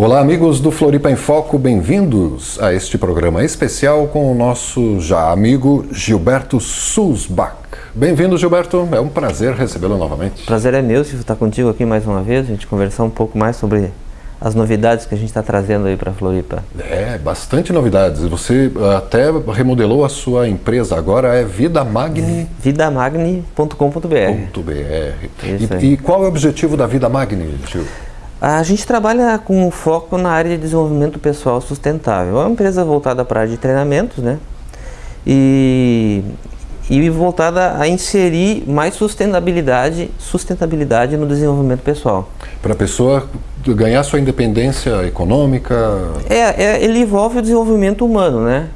Olá, amigos do Floripa em Foco, bem-vindos a este programa especial com o nosso já amigo Gilberto Sulzbach. Bem-vindo, Gilberto, é um prazer recebê-lo novamente. Prazer é meu, Silvio, estar contigo aqui mais uma vez, a gente conversar um pouco mais sobre as novidades que a gente está trazendo aí para Floripa. É, bastante novidades. Você até remodelou a sua empresa, agora é Vidamagni. Vidamagni.com.br. E, e qual é o objetivo da Vida Magni, Gil? A gente trabalha com foco na área de desenvolvimento pessoal sustentável. É uma empresa voltada para a área de treinamentos, né? E, e voltada a inserir mais sustentabilidade, sustentabilidade no desenvolvimento pessoal. Para a pessoa ganhar sua independência econômica? É, é, ele envolve o desenvolvimento humano, né?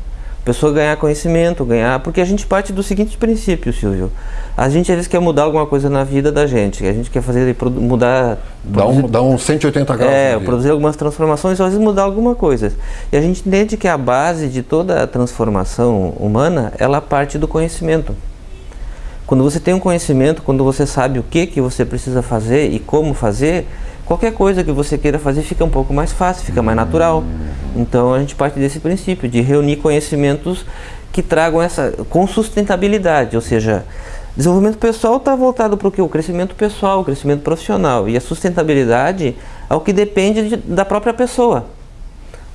A pessoa ganhar conhecimento, ganhar... Porque a gente parte do seguinte princípio, Silvio. A gente às vezes quer mudar alguma coisa na vida da gente. A gente quer fazer, mudar... Dá um, dá um 180 graus. É, produzir algumas transformações, ou às vezes mudar alguma coisa. E a gente entende que a base de toda a transformação humana, ela parte do conhecimento. Quando você tem um conhecimento, quando você sabe o que, que você precisa fazer e como fazer, qualquer coisa que você queira fazer fica um pouco mais fácil, fica mais natural. Então a gente parte desse princípio, de reunir conhecimentos que tragam essa com sustentabilidade, ou seja, desenvolvimento pessoal está voltado para o que? O crescimento pessoal, o crescimento profissional. E a sustentabilidade é o que depende de, da própria pessoa.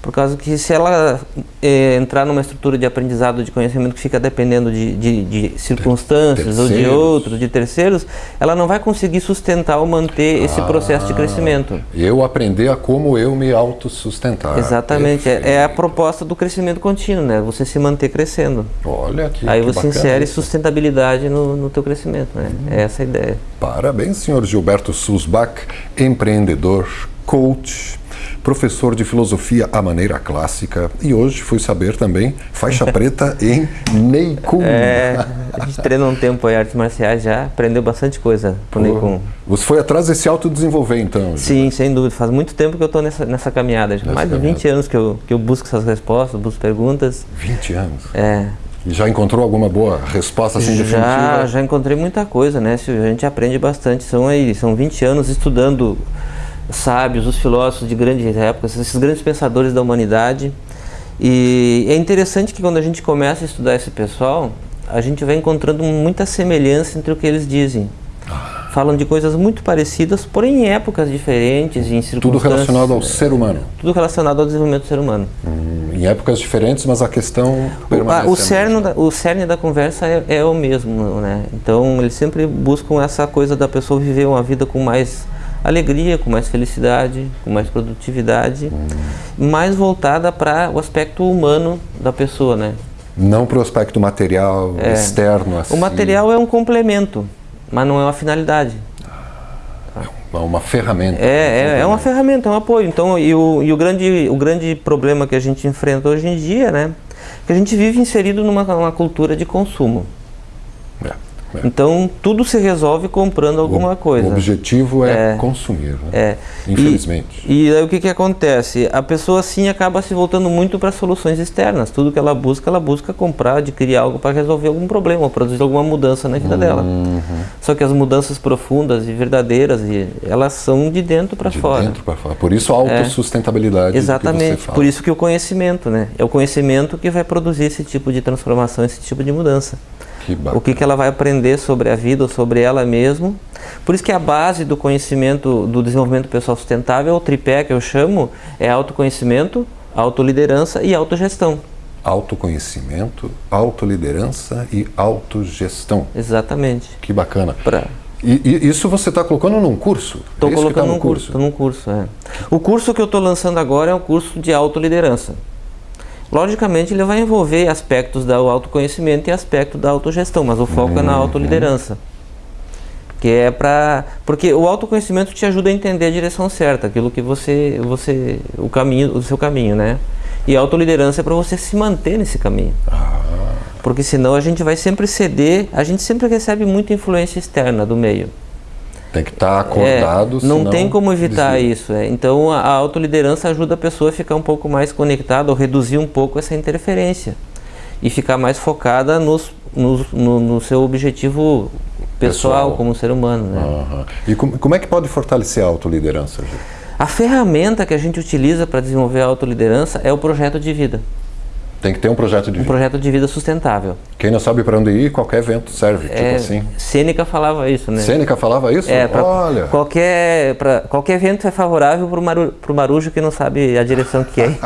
Por causa que se ela é, entrar numa estrutura de aprendizado de conhecimento que fica dependendo de, de, de circunstâncias terceiros. ou de outros, de terceiros, ela não vai conseguir sustentar ou manter ah, esse processo de crescimento. Eu aprender a como eu me autossustentar. Exatamente, é, é, a proposta do crescimento contínuo, né? Você se manter crescendo. Olha que Aí que você insere isso. sustentabilidade no, no teu crescimento, né? Hum. É essa a ideia. Parabéns, senhor Gilberto Susbach, empreendedor, coach, professor de filosofia à maneira clássica e hoje fui saber também faixa preta em Neikun. É, a gente treina um tempo aí artes marciais já, aprendeu bastante coisa pro Neikun. Você foi atrás desse autodesenvolver então? Sim, sem dúvida. Faz muito tempo que eu estou nessa, nessa caminhada. Nessa mais de 20 anos que eu, que eu busco essas respostas, busco perguntas. 20 anos? É. E já encontrou alguma boa resposta assim já, definitiva? Já encontrei muita coisa, né? A gente aprende bastante. São aí, são 20 anos estudando sábios, os filósofos de grandes épocas, esses grandes pensadores da humanidade. E é interessante que quando a gente começa a estudar esse pessoal, a gente vai encontrando muita semelhança entre o que eles dizem. Falam de coisas muito parecidas, porém em épocas diferentes, em circunstâncias... Tudo relacionado ao ser humano. Tudo relacionado ao desenvolvimento do ser humano. Hum, em épocas diferentes, mas a questão permanece o, o cerne da, o cerne da conversa é, é o mesmo, né? Então eles sempre buscam essa coisa da pessoa viver uma vida com mais alegria, com mais felicidade, com mais produtividade, hum. mais voltada para o aspecto humano da pessoa, né? Não para o aspecto material, é. externo. Assim. O material é um complemento, mas não é uma finalidade. É uma ferramenta. É, é, é, uma ferramenta, é um apoio. Então, e o, e o, grande, o grande problema que a gente enfrenta hoje em dia, né? Que a gente vive inserido numa cultura de consumo. É. Então tudo se resolve comprando alguma o, coisa. O objetivo é, é consumir, né? é. infelizmente. E, e aí o que, que acontece? A pessoa assim acaba se voltando muito para soluções externas. Tudo que ela busca, ela busca comprar, adquirir algo para resolver algum problema, ou produzir alguma mudança na vida uhum. dela. Só que as mudanças profundas e verdadeiras, elas são de dentro para fora. De dentro para fora. Por isso a é. autossustentabilidade. Exatamente. Por isso que o conhecimento, né? É o conhecimento que vai produzir esse tipo de transformação, esse tipo de mudança. Que o que, que ela vai aprender sobre a vida ou sobre ela mesma. Por isso que a base do conhecimento, do desenvolvimento pessoal sustentável, o tripé que eu chamo, é autoconhecimento, autoliderança e autogestão. Autoconhecimento, autoliderança e autogestão. Exatamente. Que bacana. Pra... E, e, isso você está colocando num curso? Estou é colocando tá num curso, estou num curso, é. O curso que eu estou lançando agora é o curso de autoliderança. Logicamente, ele vai envolver aspectos do autoconhecimento e aspecto da autogestão, mas o foco uhum. é na uhum. autoliderança. Que é para porque o autoconhecimento te ajuda a entender a direção certa, aquilo que você você o caminho, o seu caminho, né? E a autoliderança é para você se manter nesse caminho. Ah. Porque senão a gente vai sempre ceder, a gente sempre recebe muita influência externa do meio. Tem que estar tá acordado, é, Não tem como evitar desvia. isso. É. Então a, a autoliderança ajuda a pessoa a ficar um pouco mais conectada ou reduzir um pouco essa interferência. E ficar mais focada nos, nos, no, no seu objetivo pessoal, pessoal, como ser humano. Né? Uhum. E como, como, é que pode fortalecer a autoliderança? A ferramenta que a gente utiliza para desenvolver a autoliderança é o projeto de vida. Tem que ter um projeto de Um vida. projeto de vida sustentável. Quem não sabe para onde ir, qualquer evento serve, tipo É, assim. Sêneca falava isso, né? Sêneca falava isso? É, pra Olha, qualquer, pra, qualquer vento é favorável para o maru, marujo que não sabe a direção que ir.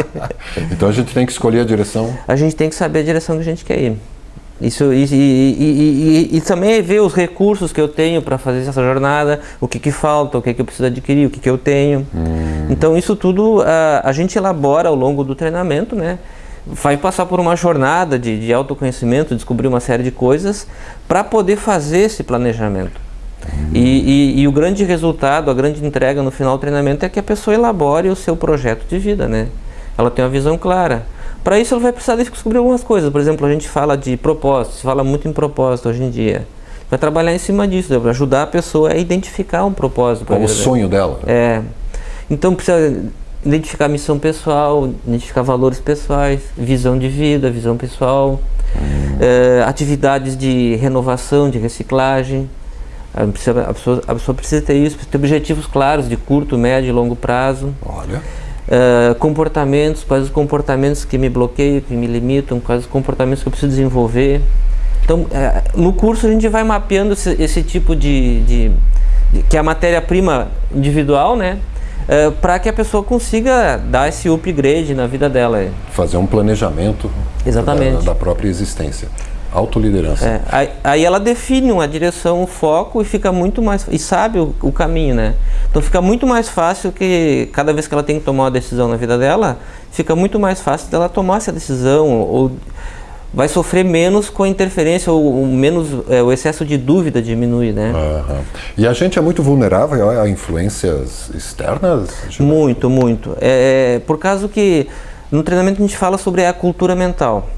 então a gente tem que escolher a direção. a gente tem que saber a direção que a gente quer ir. Isso, e, e, e, e, também é ver os recursos que eu tenho para fazer essa jornada, o que, que falta, o que, que eu preciso adquirir, o que, que eu tenho. Então isso tudo a, a gente elabora ao longo do treinamento, né? Vai passar por uma jornada de, de autoconhecimento, descobrir uma série de coisas para poder fazer esse planejamento. E, e, e o grande resultado, a grande entrega no final do treinamento é que a pessoa elabore o seu projeto de vida, né? Ela tem uma visão clara. Para isso ela vai precisar descobrir algumas coisas. Por exemplo, a gente fala de propósito, se fala muito em propósito hoje em dia. Vai trabalhar em cima disso, para ajudar a pessoa a identificar um propósito. Qual o sonho dela? É. Então precisa identificar missão pessoal, identificar valores pessoais, visão de vida, visão pessoal, é, atividades de renovação, de reciclagem. A precisa- a pessoa, a pessoa precisa ter isso, precisa ter objetivos claros de curto, médio e longo prazo. Olha, É, comportamentos, quais os comportamentos que me bloqueiam, que me limitam, quais os comportamentos que eu preciso desenvolver. Então, é, no curso a gente vai mapeando esse, esse tipo de, de- de- que é a matéria-prima individual, né? Para que a pessoa consiga dar esse upgrade na vida dela. fazer um planejamento Exatamente. Da, da própria existência. Autoliderança. É, aí, aí ela define uma direção, um foco e fica muito mais e sabe o, o caminho, né? Então fica muito mais fácil que cada vez que ela tem que tomar uma decisão na vida dela, fica muito mais fácil dela tomar essa decisão ou vai sofrer menos com a interferência ou, menos é, o excesso de dúvida diminui, né? Aham. E a gente é muito vulnerável a influências externas? Muito, muito. É, é, por causa que no treinamento a gente fala sobre a cultura mental,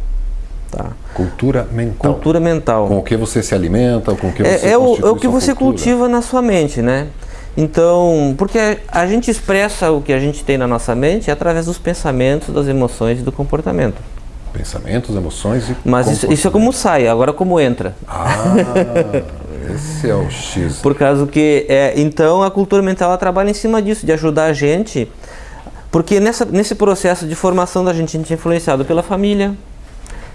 tá? Cultura mental. Cultura mental. Com o que você se alimenta, com o que você É, é o, é o que você cultura. cultiva na sua mente, né? Então, porque a gente expressa o que a gente tem na nossa mente através dos pensamentos, das emoções e do comportamento. Pensamentos, emoções e Mas isso, isso é como sai, agora como entra. Ah, esse é o X. Por causa que, é, então, a cultura mental ela trabalha em cima disso, de ajudar a gente, porque nessa, nesse processo de formação da gente, a gente é influenciado pela família,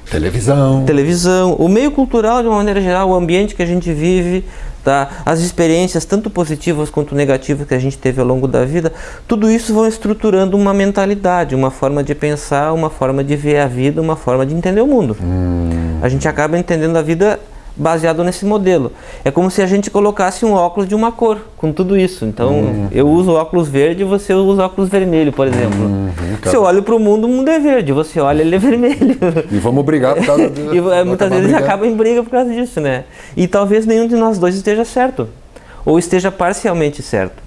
Televisão. televisão, o meio cultural de uma maneira geral, o ambiente que a gente vive, tá? as experiências tanto positivas quanto negativas que a gente teve ao longo da vida, tudo isso vão estruturando uma mentalidade, uma forma de pensar, uma forma de ver a vida, uma forma de entender o mundo. A gente acaba entendendo a vida baseado nesse modelo. É como se a gente colocasse um óculos de uma cor, com tudo isso. Então, eu uso óculos verde e você usa óculos vermelho, por exemplo. Se eu olho para o mundo, o mundo é verde, você olha, ele é vermelho. E vamos brigar por causa E é, muitas vezes acaba em briga por causa disso, né? E talvez nenhum de nós dois esteja certo. Ou esteja parcialmente certo.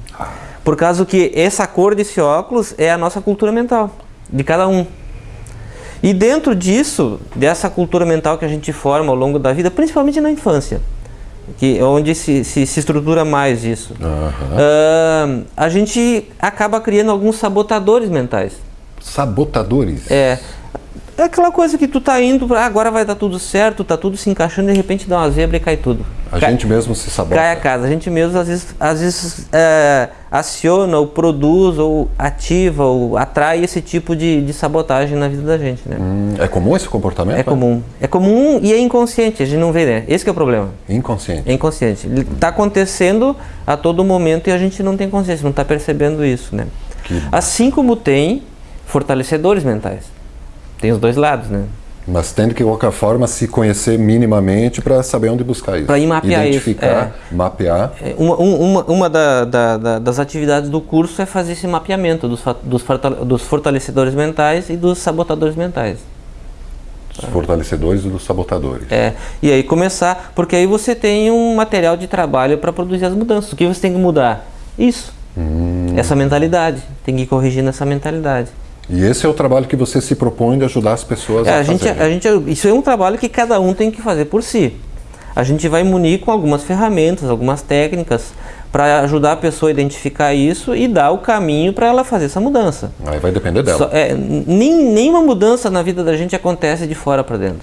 Por causa que essa cor desse óculos é a nossa cultura mental, de cada um. E dentro disso, dessa cultura mental que a gente forma ao longo da vida, principalmente na infância, que é onde se, se, se estrutura mais isso, Aham. ah, a gente acaba criando alguns sabotadores mentais. Sabotadores. É. É aquela coisa que tu tá indo, pra, "Ah, agora vai dar tudo certo, tá tudo se encaixando de repente dá uma zebra e cai tudo. A Cai- gente mesmo se sabota. cai a casa. A gente mesmo às vezes, às vezes é, aciona ou produz ou ativa ou atrai esse tipo de, de sabotagem na vida da gente, né? Hum, é comum esse comportamento? É comum. É comum e é inconsciente, a gente não vê, né? Esse é o problema. Inconsciente. É inconsciente. Ele tá acontecendo a todo momento e a gente não tem consciência, não está percebendo isso, né? Que- Assim como tem fortalecedores mentais. Tem os dois lados, né? Mas tem de que, qualquer forma, se conhecer minimamente para saber onde buscar isso. Pra ir mapear isso, Identificar, mapear. É, Uma, um- uma, uma da- da- da- das atividades do curso é fazer esse mapeamento dos, dos, fortale- dos fortalecedores mentais e dos sabotadores mentais. Os fortalecedores e dos sabotadores. É, e aí começar, porque aí você tem um material de trabalho para produzir as mudanças. O que você tem que mudar? Isso. Essa mentalidade. Tem que ir corrigindo essa mentalidade. E esse é o trabalho que você se propõe de ajudar as pessoas É, a, a gente, fazerem. a gente, isso é um trabalho que cada um tem que fazer por si. A gente vai munir com algumas ferramentas, algumas técnicas para ajudar a pessoa a identificar isso e dar o caminho para ela fazer essa mudança. Aí vai depender dela. Só- é, nem, nenhuma mudança na vida da gente acontece de fora para dentro.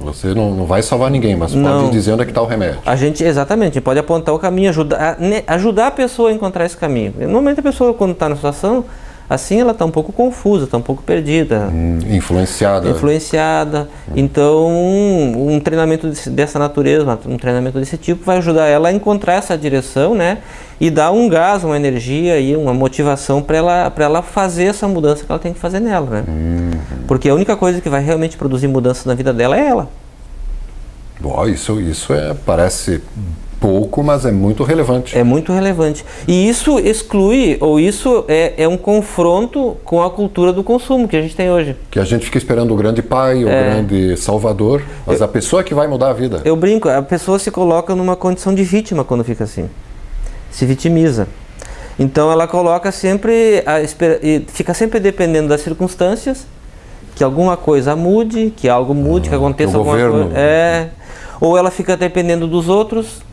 Você não, não vai salvar ninguém, mas não. pode dizer onde é que está o remédio. A gente, exatamente, pode apontar o caminho, ajudar, ajudar a pessoa a encontrar esse caminho. Normalmente a pessoa, quando está na situação, assim ela está um pouco confusa, está um pouco perdida. Hum, influenciada. Influenciada. Então, um, treinamento dessa natureza, um treinamento desse tipo, vai ajudar ela a encontrar essa direção, né? E dar um gás, uma energia e uma motivação para ela, ela fazer essa mudança que ela tem que fazer nela, né? Hum. Porque a única coisa que vai realmente produzir mudança na vida dela é ela. Bom, isso, isso é, parece pouco, mas é muito relevante. É muito relevante. E isso exclui, ou isso é, é um confronto com a cultura do consumo que a gente tem hoje. Que a gente fica esperando o grande pai, o é. grande salvador, mas eu, a pessoa que vai mudar a vida. Eu brinco, a pessoa se coloca numa condição de vítima quando fica assim. Se vitimiza. Então ela coloca sempre, a, fica sempre dependendo das circunstâncias, que alguma coisa mude, que algo mude, ah, que aconteça alguma governo. coisa. É, ou ela fica dependendo dos outros,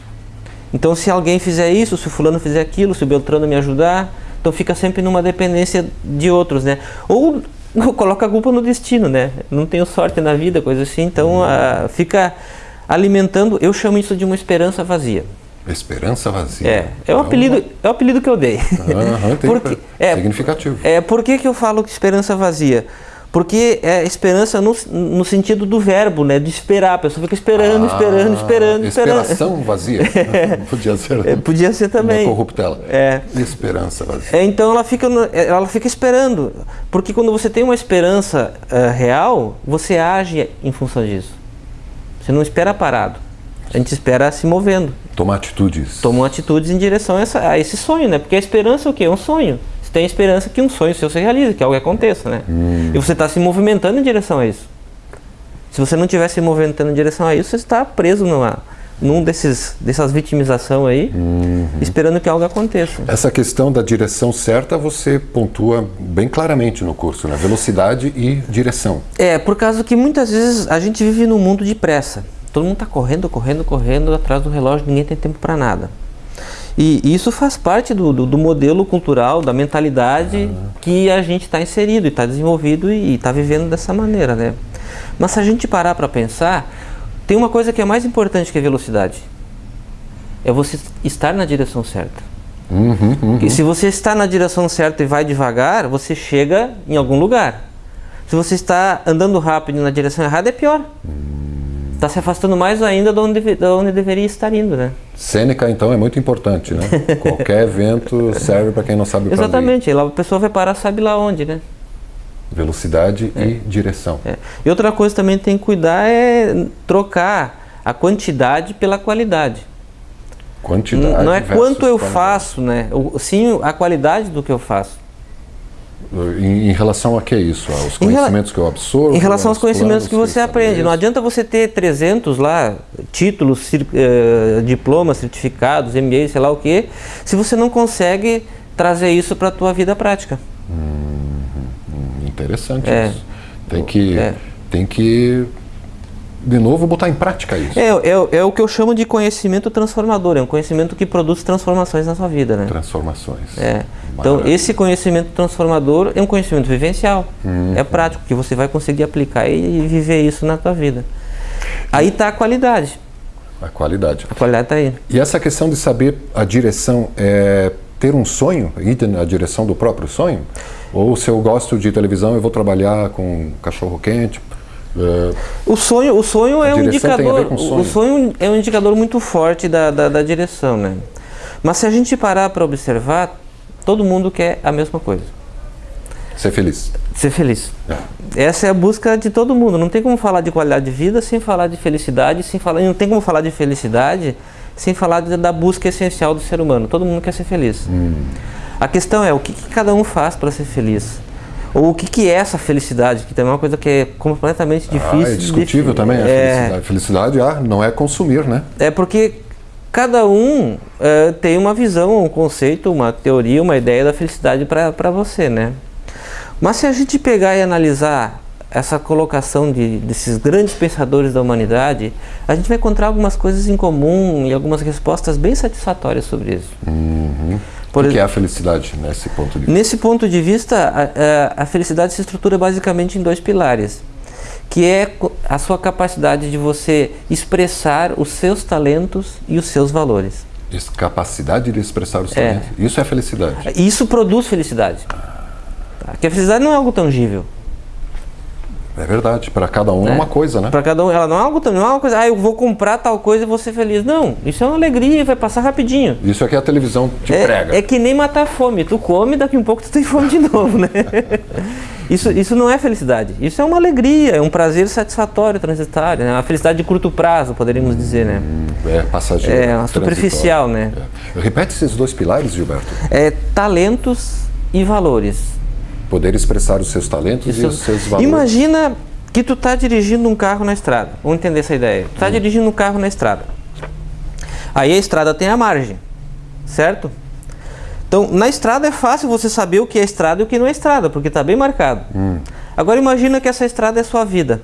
então, se alguém fizer isso, se o fulano fizer aquilo, se o Beltrano me ajudar, então fica sempre numa dependência de outros, né? Ou coloca a culpa no destino, né? Não tenho sorte na vida, coisa assim, então uh, fica alimentando, eu chamo isso de uma esperança vazia. Esperança vazia. É, é o apelido, é o apelido que eu dei. Uhum, Porque, é, significativo. É, por que, que eu falo que esperança vazia? Porque é esperança no, no sentido do verbo, né? De esperar. A pessoa fica esperando, ah, esperando, esperando, esperando. Esperação vazia. podia ser. É, podia ser também. Uma corruptela. É. Esperança vazia. É, então ela fica, ela fica esperando. Porque quando você tem uma esperança uh, real, você age em função disso. Você não espera parado. A gente espera se movendo. Tomar atitudes. Tomar atitudes em direção a, essa, a esse sonho, né? Porque a esperança é o quê? É um sonho tem esperança que um sonho seu se realize, que algo aconteça, né? Hum. E você está se movimentando em direção a isso. Se você não estiver se movimentando em direção a isso, você está preso numa, num desses dessas vitimização aí, uhum. esperando que algo aconteça. Essa questão da direção certa você pontua bem claramente no curso, né? Velocidade e direção. É, por causa que muitas vezes a gente vive num mundo de pressa. Todo mundo está correndo, correndo, correndo atrás do relógio, ninguém tem tempo para nada. E isso faz parte do, do, do modelo cultural, da mentalidade uhum. que a gente está inserido e está desenvolvido e está vivendo dessa maneira, né? Mas se a gente parar para pensar, tem uma coisa que é mais importante que a velocidade. É você estar na direção certa. Uhum, uhum. E se você está na direção certa e vai devagar, você chega em algum lugar. Se você está andando rápido na direção errada, é pior. Uhum está se afastando mais ainda de onde, de onde deveria estar indo, né? Cênica, então, é muito importante, né? Qualquer evento serve para quem não sabe o Exatamente, a pessoa vai parar, sabe lá onde, né? Velocidade é. e direção. É. E outra coisa também tem que cuidar é trocar a quantidade pela qualidade. Quantidade Não é quanto eu qualidade. faço, né? Sim, a qualidade do que eu faço. Em, em, relação a que é isso? Aos conhecimentos que eu absorvo? Em relação aos conhecimentos que você aprende. Não adianta você ter 300 lá, títulos, eh, diplomas, certificados, MBA, sei lá o que, se você não consegue trazer isso para a tua vida prática. Hum, interessante é. isso. Tem que, é. tem que de novo, botar em prática isso. É, é, é, o que eu chamo de conhecimento transformador, é um conhecimento que produz transformações na sua vida, né? Transformações. É. Então, esse conhecimento transformador é um conhecimento vivencial, uhum. é prático, que você vai conseguir aplicar e viver isso na tua vida. Aí está a qualidade. A qualidade. A qualidade está aí. E essa questão de saber a direção, é ter um sonho, ir na direção do próprio sonho? Ou se eu gosto de televisão, eu vou trabalhar com cachorro quente, é, o sonho, o sonho é um indicador. Sonho. O sonho é um indicador muito forte da, da, da direção, né? Mas se a gente parar para observar, todo mundo quer a mesma coisa. Ser feliz. Ser feliz. É. Essa é a busca de todo mundo. Não tem como falar de qualidade de vida sem falar de felicidade, sem falar, não tem como falar de felicidade sem falar de, da busca essencial do ser humano. Todo mundo quer ser feliz. Hum. A questão é o que, que cada um faz para ser feliz. Ou o que, que é essa felicidade, que também é uma coisa que é completamente difícil. Ah, é discutível de, também a é, felicidade. Felicidade ah, não é consumir, né? É porque cada um é, tem uma visão, um conceito, uma teoria, uma ideia da felicidade para você, né? Mas se a gente pegar e analisar essa colocação de, desses grandes pensadores da humanidade, a gente vai encontrar algumas coisas em comum e algumas respostas bem satisfatórias sobre isso. Uhum. Por o que é a felicidade nesse ponto de vista? Nesse ponto de vista, a, a, felicidade se estrutura basicamente em dois pilares, que é a sua capacidade de você expressar os seus talentos e os seus valores. Capacidade de expressar os talentos. É. Isso é felicidade. Isso produz felicidade. Tá? Porque a felicidade não é algo tangível. É verdade, para cada um é, é uma coisa, né? Para cada um, ela não é algo não é uma coisa, ah, eu vou comprar tal coisa e vou ser feliz. Não, isso é uma alegria, vai passar rapidinho. Isso é que a televisão te é, prega. É que nem matar fome, tu come, daqui um pouco tu tem fome de novo, né? isso, isso não é felicidade, isso é uma alegria, é um prazer satisfatório, transitório, né? uma felicidade de curto prazo, poderíamos dizer, né? É passageiro. É, superficial, né? É. Repete esses dois pilares, Gilberto. É talentos e valores. Poder expressar os seus talentos Isso. e os seus valores. Imagina que tu está dirigindo um carro na estrada. Vamos entender essa ideia. Tu está hum. dirigindo um carro na estrada. Aí a estrada tem a margem, certo? Então, na estrada é fácil você saber o que é estrada e o que não é estrada, porque está bem marcado. Hum. Agora imagina que essa estrada é sua vida.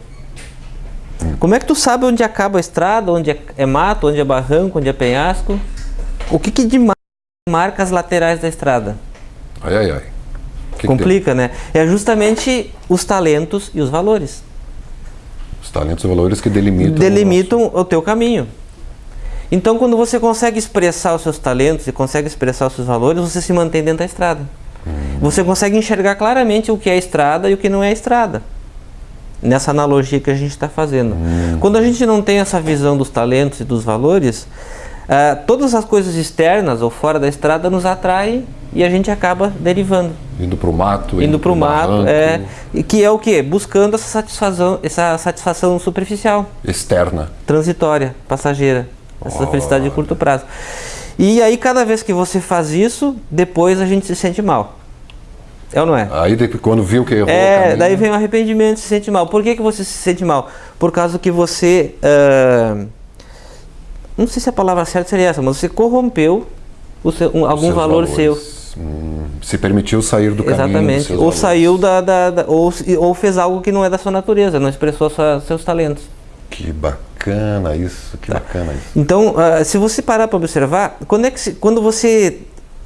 Hum. Como é que tu sabe onde acaba a estrada, onde é, é mato, onde é barranco, onde é penhasco? O que, que de marca as laterais da estrada? Ai, ai, ai. Que Complica, que né? É justamente os talentos e os valores. Os talentos e valores que delimitam, delimitam o, o teu caminho. Então, quando você consegue expressar os seus talentos e consegue expressar os seus valores, você se mantém dentro da estrada. Hum. Você consegue enxergar claramente o que é estrada e o que não é estrada. Nessa analogia que a gente está fazendo. Hum. Quando a gente não tem essa visão dos talentos e dos valores, Uh, todas as coisas externas ou fora da estrada nos atraem e a gente acaba derivando. Indo para o mato. Indo, para o mato, é, que é o que? Buscando essa satisfação, essa satisfação superficial. Externa. Transitória, passageira. Essa oh. felicidade de curto prazo. E aí cada vez que você faz isso, depois a gente se sente mal. É ou não é? Aí quando viu que errou É, daí vem o arrependimento, se sente mal. Por que, que você se sente mal? Por causa que você... Uh, não sei se a palavra certa seria essa, mas você corrompeu seu, um, algum valor valores. seu. Se permitiu sair do Exatamente. caminho Exatamente. Ou valores. saiu da, da, da, ou, ou fez algo que não é da sua natureza, não expressou sua, seus talentos. Que bacana isso, que tá. bacana isso. Então, uh, se você parar para observar, quando, é que se, quando você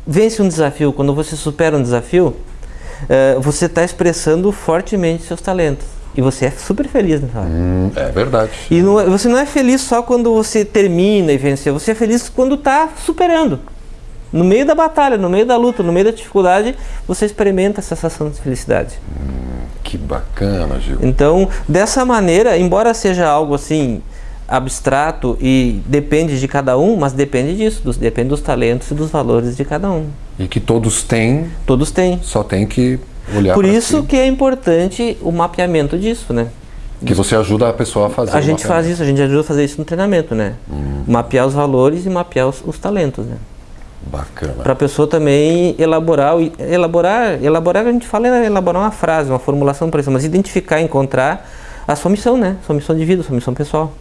vence um desafio, quando você supera um desafio, uh, você está expressando fortemente seus talentos. E você é super feliz nessa hora. Hum, é verdade. E não, é, você não é feliz só quando você termina e venceu, você é feliz quando está superando. No meio da batalha, no meio da luta, no meio da dificuldade, você experimenta essa sensação de felicidade. Hum, que bacana, Gil. Então, dessa maneira, embora seja algo assim abstrato e depende de cada um, mas depende disso, dos, depende dos talentos e dos valores de cada um. E que todos têm. Todos têm. Só tem que Olhar Por isso si. que é importante o mapeamento disso, né? Que você ajuda a pessoa a fazer. A gente faz isso, a gente ajuda a fazer isso no treinamento, né? Hum. Mapear os valores e mapear os, os talentos, né? Bacana. Para a pessoa também elaborar, elaborar, elaborar, a gente fala é elaborar uma frase, uma formulação para isso, mas identificar, encontrar a sua missão, né? Sua missão de vida, sua missão pessoal.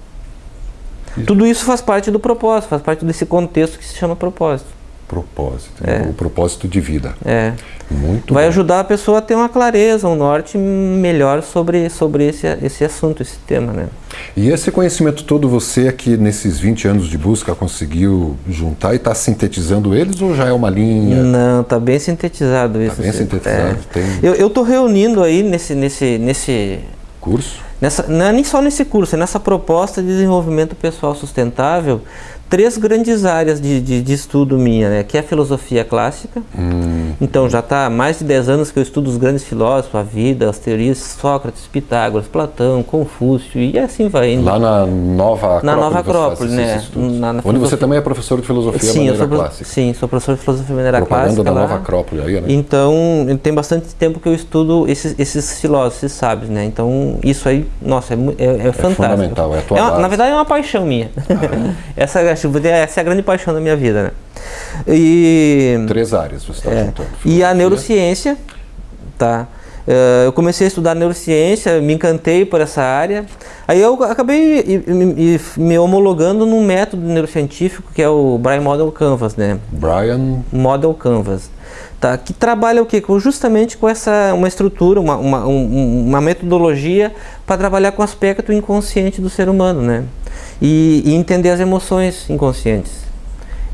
Isso. Tudo isso faz parte do propósito, faz parte desse contexto que se chama propósito propósito, é. o propósito de vida. É. Muito Vai bom. ajudar a pessoa a ter uma clareza, um norte melhor sobre, sobre esse, esse assunto, esse tema, né? E esse conhecimento todo você aqui nesses 20 anos de busca conseguiu juntar e está sintetizando eles ou já é uma linha? Não, está bem sintetizado isso. Está bem sintetizado. É. Tem... Eu estou reunindo aí nesse, nesse, nesse curso? Nessa, não é nem só nesse curso, é nessa proposta de desenvolvimento pessoal sustentável, três grandes áreas de, de, de, estudo minha, né? que é a filosofia clássica. Hum. Então já está há mais de 10 anos que eu estudo os grandes filósofos, a vida, as teorias Sócrates, Pitágoras, Platão, Confúcio e assim vai indo. Lá na Nova Acrópole. Na Nova Acrópole, né? Na, na Onde você também é professor de filosofia sim, maneira clássica. Sim, sou professor de filosofia maneira Propaganda clássica. da lá. Nova Acrópole aí, né? Então, tem bastante tempo que eu estudo esses, esses filósofos, esses sábios, né? Então, isso aí, nossa, é, é, é, é fantástico. fundamental, é a tua é uma, Na verdade, é uma paixão minha. Ah, é? essa, essa é a grande paixão da minha vida, né? E, Três áreas você está é, juntando. E a neurociência, tá? Uh, eu comecei a estudar neurociência, me encantei por essa área. Aí eu acabei me, homologando num método neurocientífico que é o Brian Model Canvas, né? Brian Model Canvas. Tá, que trabalha o quê? Justamente com essa uma estrutura, uma, uma, um, uma metodologia para trabalhar com o aspecto inconsciente do ser humano, né? E, e entender as emoções inconscientes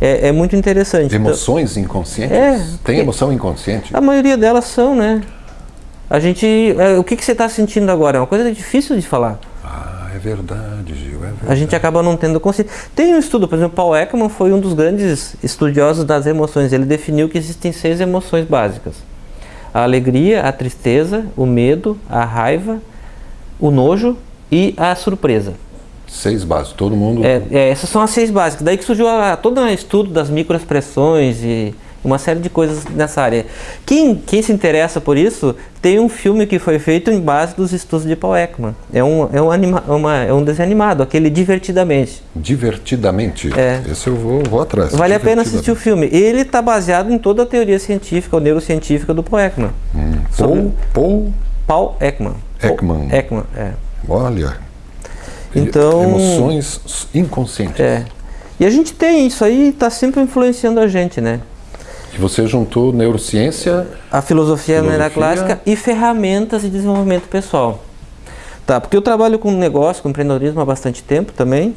é, é muito interessante. Emoções inconscientes? É, Tem emoção inconsciente? A maioria delas são, né? A gente, é, o que, que você está sentindo agora? É uma coisa difícil de falar. Ah, é verdade, Gil, é verdade. A gente acaba não tendo consciência. Tem um estudo, por exemplo, Paul Ekman foi um dos grandes estudiosos das emoções. Ele definiu que existem seis emoções básicas. A alegria, a tristeza, o medo, a raiva, o nojo e a surpresa. Seis básicos, todo mundo... É, é, essas são as seis básicas. Daí que surgiu a, todo um estudo das microexpressões e uma série de coisas nessa área. Quem, quem se interessa por isso, tem um filme que foi feito em base dos estudos de Paul Ekman. É um, é um, anima, uma, é um desenho animado, aquele Divertidamente. Divertidamente? É. Esse eu vou, vou atrás. Vale a pena assistir o filme. Ele está baseado em toda a teoria científica, ou neurocientífica do Paul Ekman. Hum. Paul, Paul... Paul Ekman. Ekman. Paul Ekman, é. Olha. Então, Emoções inconscientes. É. E a gente tem isso aí, está sempre influenciando a gente, né? E você juntou neurociência, a filosofia, filosofia. clássica e ferramentas de desenvolvimento pessoal. Tá, porque eu trabalho com negócio, com empreendedorismo há bastante tempo também.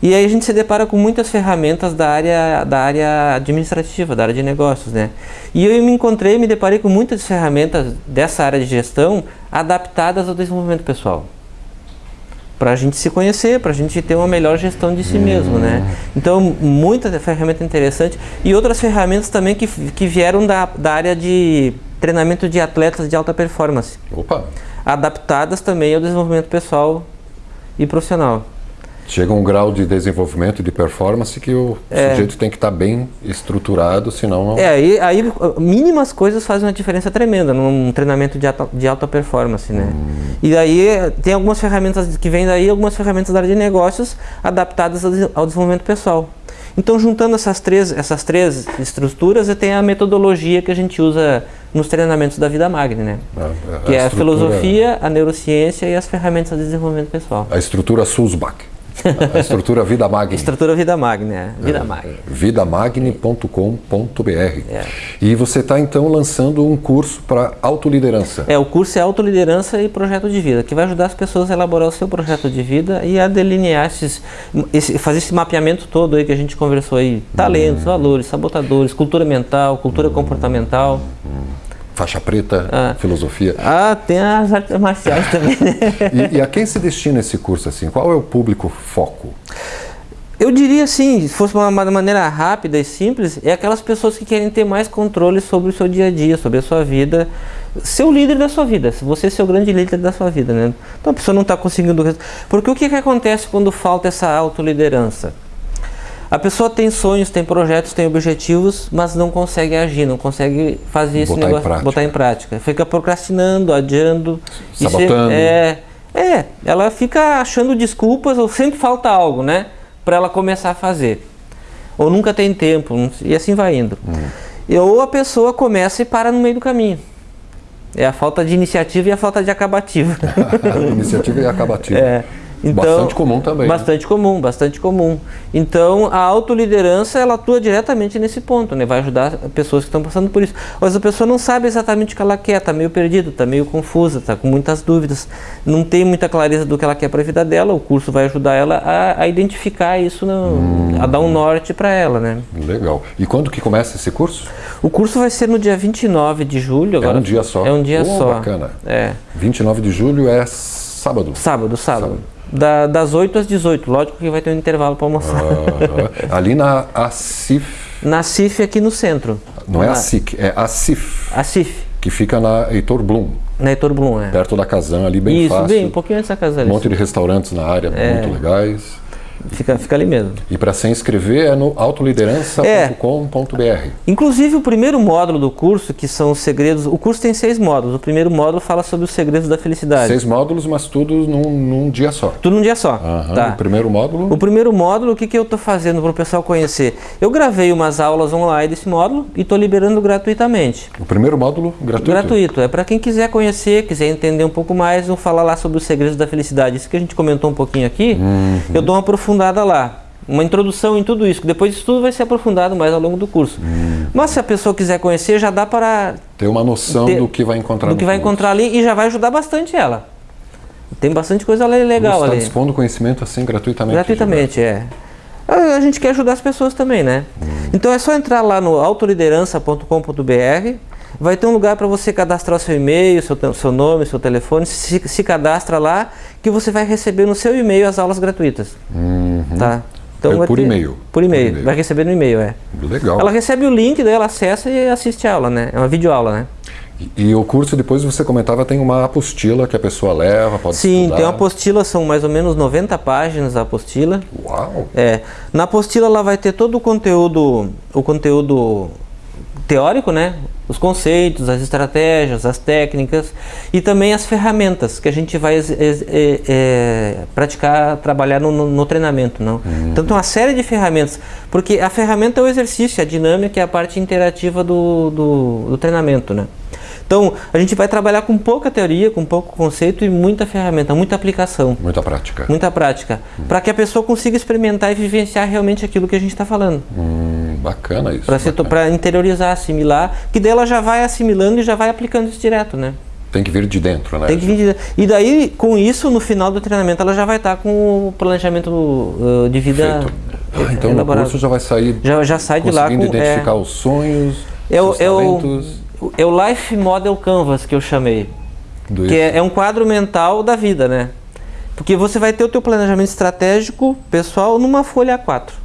E aí a gente se depara com muitas ferramentas da área, da área administrativa, da área de negócios, né? E eu me encontrei, me deparei com muitas ferramentas dessa área de gestão adaptadas ao desenvolvimento pessoal para a gente se conhecer, para a gente ter uma melhor gestão de si mesmo, né? Então, muita ferramenta interessante e outras ferramentas também que, que vieram da, da área de treinamento de atletas de alta performance. Opa! Adaptadas também ao desenvolvimento pessoal e profissional. Chega um grau de desenvolvimento e de performance que o é. sujeito tem que estar tá bem estruturado, senão não... É, aí, aí mínimas coisas fazem uma diferença tremenda num treinamento de alta, de alta performance, né? Hum. E aí tem algumas ferramentas que vêm daí, algumas ferramentas da área de negócios adaptadas ao desenvolvimento pessoal. Então, juntando essas três, essas três estruturas, tenho a metodologia que a gente usa nos treinamentos da Vida Magni, né? A, a que é a filosofia, a neurociência e as ferramentas de desenvolvimento pessoal. A estrutura Sulzbach. A estrutura Vida Magni. Estrutura Vida Magni, é. Vida é, Magni. Vidamagni.com.br. É. E você está então lançando um curso para autoliderança. É, o curso é autoliderança e projeto de vida, que vai ajudar as pessoas a elaborar o seu projeto de vida e a delinear esses, esse, fazer esse mapeamento todo aí que a gente conversou aí. Talentos, hum. valores, sabotadores, cultura mental, cultura hum. comportamental. Hum faixa preta, ah. filosofia. Ah, tem as artes marciais também. e, e, a quem se destina esse curso assim? Qual é o público foco? Eu diria assim, se fosse uma, uma maneira rápida e simples, é aquelas pessoas que querem ter mais controle sobre o seu dia a dia, sobre a sua vida, ser o líder da sua vida, você ser o grande líder da sua vida, né? Então a pessoa não está conseguindo... Porque o que, que acontece quando falta essa autoliderança? A pessoa tem sonhos, tem projetos, tem objetivos, mas não consegue agir, não consegue fazer esse botar negócio, em botar em prática. Fica procrastinando, adiando. Sabotando. É, é, ela fica achando desculpas ou sempre falta algo, né? Para ela começar a fazer. Ou nunca tem tempo, e assim vai indo. Hum. Ou a pessoa começa e para no meio do caminho. É a falta de iniciativa e a falta de acabativa. iniciativa e acabativa. É. Então, bastante comum também. Né? Bastante né? comum, bastante comum. Então, a autoliderança, ela atua diretamente nesse ponto, né? Vai ajudar pessoas que estão passando por isso. Mas a pessoa não sabe exatamente o que ela quer, está meio perdida, está meio confusa, está com muitas dúvidas, não tem muita clareza do que ela quer para a vida dela, o curso vai ajudar ela a, a identificar isso, no, hum. a dar um norte para ela, né? Legal. E quando que começa esse curso? O curso vai ser no dia 29 de julho. Agora, é um dia só? É um dia oh, só. bacana. É. 29 de julho é sábado? Sábado, sábado. sábado. Da, das 8 às 18. Lógico que vai ter um intervalo para almoçar. Ah, ali na ACIF. Na CIF aqui no centro. Não é a SIC, é a CIF. A CIF. Que fica na Heitor Blum. Na Heitor Blum, é. Perto da Casan, ali bem Isso, fácil. Isso, bem, um pouquinho antes da casa ali. Um monte de restaurantes na área, é. muito legais. Fica, fica ali mesmo. E para se inscrever é no autoliderança.com.br. É. Inclusive o primeiro módulo do curso, que são os segredos, o curso tem seis módulos. O primeiro módulo fala sobre os segredos da felicidade. Seis módulos, mas tudo num, num dia só. Tudo num dia só. Tá. O primeiro módulo? O primeiro módulo, o que, que eu estou fazendo para o pessoal conhecer? Eu gravei umas aulas online desse módulo e estou liberando gratuitamente. O primeiro módulo gratuito? Gratuito. É para quem quiser conhecer, quiser entender um pouco mais, vou falar lá sobre os segredos da felicidade. Isso que a gente comentou um pouquinho aqui, uhum. eu dou uma aprofundada lá uma introdução em tudo isso. Depois isso tudo vai ser aprofundado mais ao longo do curso. Hum. Mas se a pessoa quiser conhecer, já dá para ter uma noção ter, do que vai encontrar do que vai curso. encontrar ali e já vai ajudar bastante ela. Tem bastante coisa legal Você está dispondo conhecimento assim gratuitamente? Gratuitamente, é. A gente quer ajudar as pessoas também, né? Hum. Então é só entrar lá no autoliderança.com.br vai ter um lugar para você cadastrar seu e-mail, seu, seu nome, seu telefone, se, se cadastra lá, que você vai receber no seu e-mail as aulas gratuitas. Uhum. Tá? É por ter- e-mail. Por e-mail, Por e-mail. vai receber no e-mail, é. Legal. Ela recebe o link, daí ela acessa e assiste a aula, né? É uma videoaula, né? E, e o curso, depois você comentava, tem uma apostila que a pessoa leva, pode Sim, estudar. tem uma apostila, são mais ou menos 90 páginas a apostila. Uau! É, na apostila ela vai ter todo o conteúdo, o conteúdo teórico, né? Os conceitos, as estratégias, as técnicas e também as ferramentas que a gente vai é, é, praticar, trabalhar no, no- treinamento, não? Então tem uma série de ferramentas, porque a ferramenta é o exercício, a dinâmica é a parte interativa do, do, do treinamento, né? Então a gente vai trabalhar com pouca teoria, com pouco conceito e muita ferramenta, muita aplicação. Muita prática. Muita prática. Para que a pessoa consiga experimentar e vivenciar realmente aquilo que a gente está falando. Hum, bacana isso. Para interiorizar, assimilar, que daí ela já vai assimilando e já vai aplicando isso direto, né? Tem que vir de dentro, né? Tem que vir de- E daí, com isso, no final do treinamento, ela já vai estar com o planejamento uh, de vida. Ah, então no elaborado. curso já vai sair Já, já sai de lá com... identificar é, os sonhos, é, o, os é, o, talentos. é o Life Model Canvas que eu chamei. do Que é, é um quadro mental da vida, né? Porque você vai ter o teu planejamento estratégico pessoal numa folha A4.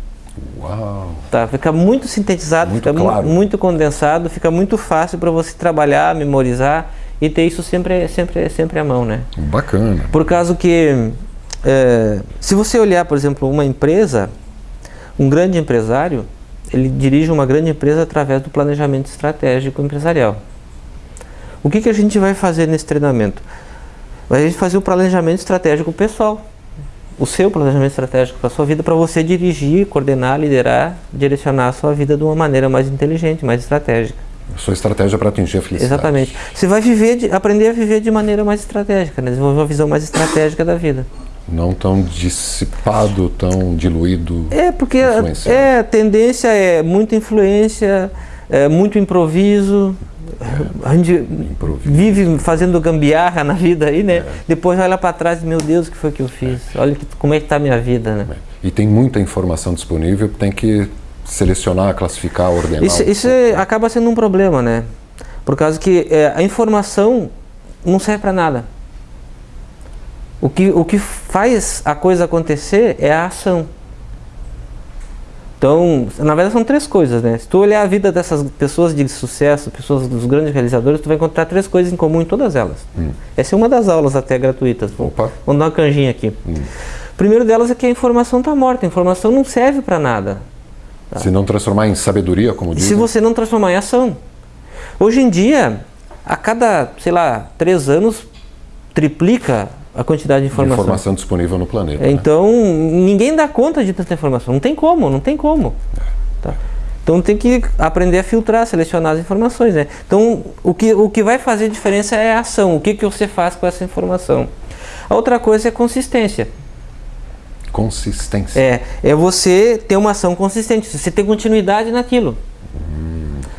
Uau! Tá, fica muito sintetizado, Muito fica mu- claro. muito condensado, fica muito fácil para você trabalhar, memorizar e ter isso sempre, sempre, sempre à mão, né? Bacana. Por causa que, é, se você olhar, por exemplo, uma empresa, um grande empresário, ele dirige uma grande empresa através do planejamento estratégico empresarial. O que, que a gente vai fazer nesse treinamento? A gente fazer o planejamento estratégico pessoal. O seu planejamento estratégico para a sua vida, para você dirigir, coordenar, liderar, direcionar a sua vida de uma maneira mais inteligente, mais estratégica. Sua estratégia para atingir a felicidade. Exatamente. Você vai viver, de- aprender a viver de maneira mais estratégica, né? desenvolver uma visão mais estratégica da vida. Não tão dissipado, tão diluído. É, porque Influenciado. é, a tendência é muita influência, é, muito improviso. A gente Improviso. vive fazendo gambiarra na vida aí, né? Depois olha para trás e, meu Deus, o que foi que eu fiz? Olha que, como é que tá a minha vida, né? E tem muita informação disponível, tem que selecionar, classificar, ordenar. Isso, isso é- acaba sendo um problema, né? Por causa que é, a informação não serve para nada. O que, o que faz a coisa acontecer é a ação. Então, na verdade são três coisas, né? Se tu olhar a vida dessas pessoas de sucesso, pessoas dos grandes realizadores, tu vai encontrar três coisas em comum em todas elas. Essa é uma das aulas até gratuitas. Opa. Vamos dar uma canjinha aqui. Primeiro delas é que a informação está morta. A informação não serve para nada. Se não transformar em sabedoria, como se dizem. você não transformar em ação. Hoje em dia, a cada, sei lá, três anos, triplica a quantidade de de informação. informação disponível no planeta. né? Então, ninguém dá conta de tanta informação. Não tem como, não tem como. Tá? Então, tem que aprender a filtrar, selecionar as informações. Né? Então, o que, o que vai fazer diferença é a ação. O que, que você faz com essa informação. A outra coisa é consistência. Consistência. É, é você ter uma ação consistente, você ter continuidade naquilo.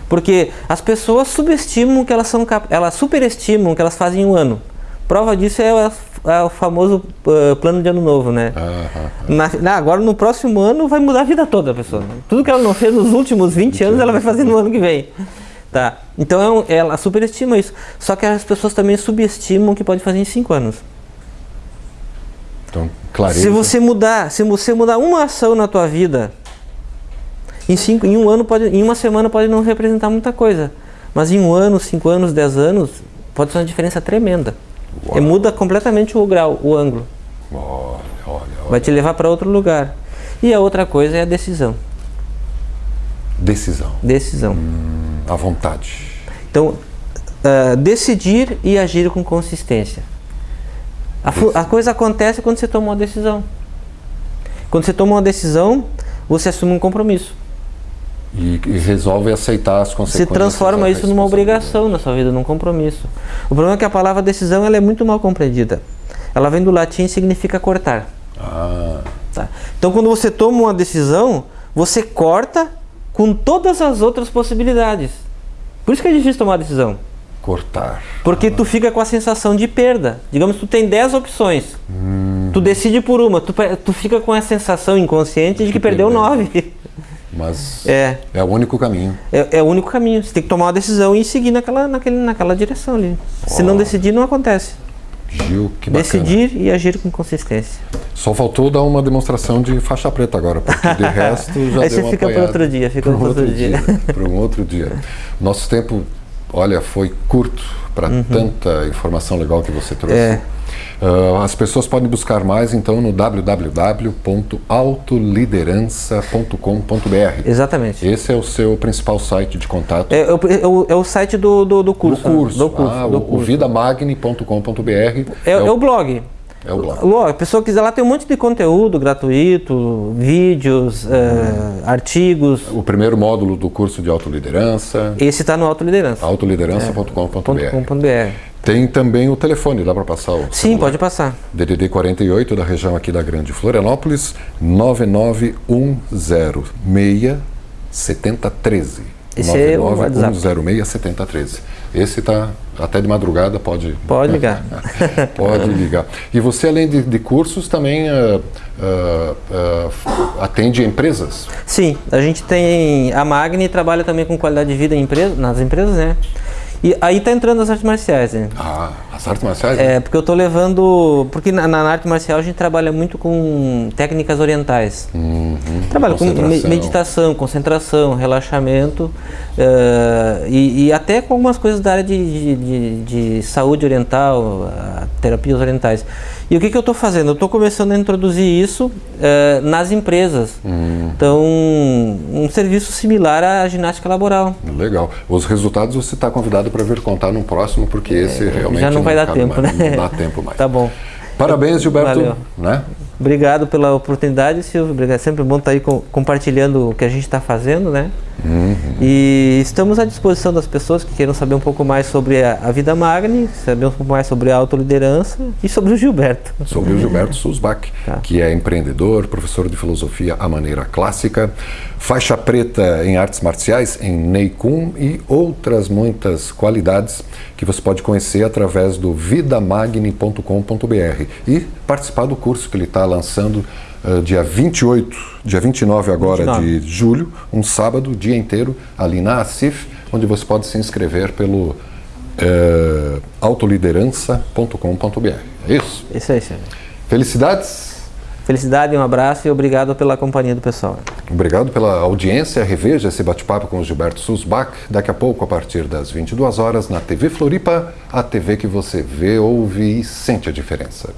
Porque as pessoas subestimam que elas são elas superestimam que elas fazem em um ano. Prova disso é é o famoso uh, plano de ano novo, né? Na- na- agora no próximo ano vai mudar a vida toda da pessoa. Tudo que ela não fez nos últimos 20 anos, ela vai fazer no ano que vem. Tá. Então é um- ela superestima isso. Só que as pessoas também subestimam que pode fazer em 5 anos. Então, clareza. Se você mudar, se você mudar uma ação na tua vida, em, cinco, em um ano pode, em uma semana pode não representar muita coisa, mas em um ano, cinco anos, dez anos, pode ser uma diferença tremenda. E muda completamente o grau, o ângulo. Olha, olha, olha. Vai te levar para outro lugar. E a outra coisa é a decisão. Decisão. Decisão. À vontade. Então, ah, decidir e agir com consistência. A, a coisa acontece quando você toma uma decisão. Quando você toma uma decisão, você assume um compromisso. E, e resolve aceitar as consequências. transforma a isso numa obrigação na sua vida, num compromisso. O problema é que a palavra decisão ela é muito mal compreendida. Ela vem do latim e significa cortar. Ah, tá? Então, quando você toma uma decisão, você corta com todas as outras possibilidades. Por isso que é difícil tomar decisão. cortar. Porque tu fica com a sensação de perda. Digamos que tu tem 10 opções. Tu decide por uma, tu, tu fica com a sensação inconsciente de que perdeu perdeu. 9. Mas É, é o único caminho. é, é o único caminho. Você tem que tomar uma decisão e seguir naquela, naquele, naquela direção ali. Se não decidir, não acontece. Gil, que bacana. Decidir e agir com consistência. Só faltou dar uma demonstração de faixa preta agora, porque de resto já Aí deu você fica para outro dia, fica para outro dia. Para um outro dia. Nosso tempo, olha, foi curto para tanta informação legal que você trouxe. Uhum. É. Ah, as pessoas podem buscar mais então no www.autoliderança.com.br. Exatamente. Esse é o seu principal site de contato. É, é o- é o, é o site do, do, do do curso. curso. Do curso, ah, do o, o curso. vidamagni.com.br É, é o blog. É o blog. Lô, a pessoa quiser lá tem um monte de conteúdo gratuito, vídeos, é, artigos. O primeiro módulo do curso de autoliderança, Esse está no Autoliderança. autoliderança.com.br. .com.br. Tem também o telefone, dá para passar o Sim, celular. pode passar. DDD 48 da região aqui da Grande Florianópolis, 99106 7013. Esse é o WhatsApp. 99106 7013. Esse tá até de madrugada, pode Pode ligar. pode ligar. E você além de, de cursos também ah, ah, atende empresas? Sim, a gente tem a Magni trabalha também com qualidade de vida em empresa, nas empresas, né? E aí tá entrando as artes marciais, né? Ah, as artes marciais? É, porque eu tô levando. Porque na, na arte marcial a gente trabalha muito com técnicas orientais. Trabalha com me- meditação, concentração, relaxamento eh, e, e até com algumas coisas da área de, de, de- de saúde oriental, terapias orientais. E o que, que eu estou fazendo? Eu estou começando a introduzir isso eh, nas empresas. Então, um serviço similar à ginástica laboral. Legal. Os resultados você está convidado para vir contar no próximo, porque esse realmente É, já não vai dar tempo, mais, né? Não dá tempo mais. Tá bom. Parabéns, Gilberto. Valeu. Né? Obrigado pela oportunidade, Silvio. Obrigado. É sempre bom estar aí com- compartilhando o que a gente está fazendo, né? E estamos à disposição das pessoas que queiram saber um pouco mais sobre a, a vida Magni, saber um pouco mais sobre a autoliderança e sobre o Gilberto. Sobre o Gilberto Susbach, Tá. que é empreendedor, professor de filosofia à maneira clássica, faixa preta em artes marciais, em Neikun e outras muitas qualidades que você pode conhecer através do vidamagni.com.br e participar do curso que ele está lançando eh, dia 28, dia 29 agora 29. de julho, um sábado, dia inteiro, ali na ACIF, onde você pode se inscrever pelo eh, autoliderança.com.br. É isso? Isso aí, Silvio. Felicidades! Felicidade, um abraço e obrigado pela companhia do pessoal. Obrigado pela audiência. Reveja esse bate-papo com o Gilberto Susbach daqui a pouco, a partir das 22 horas, na TV Floripa, a TV que você vê, ouve e sente a diferença.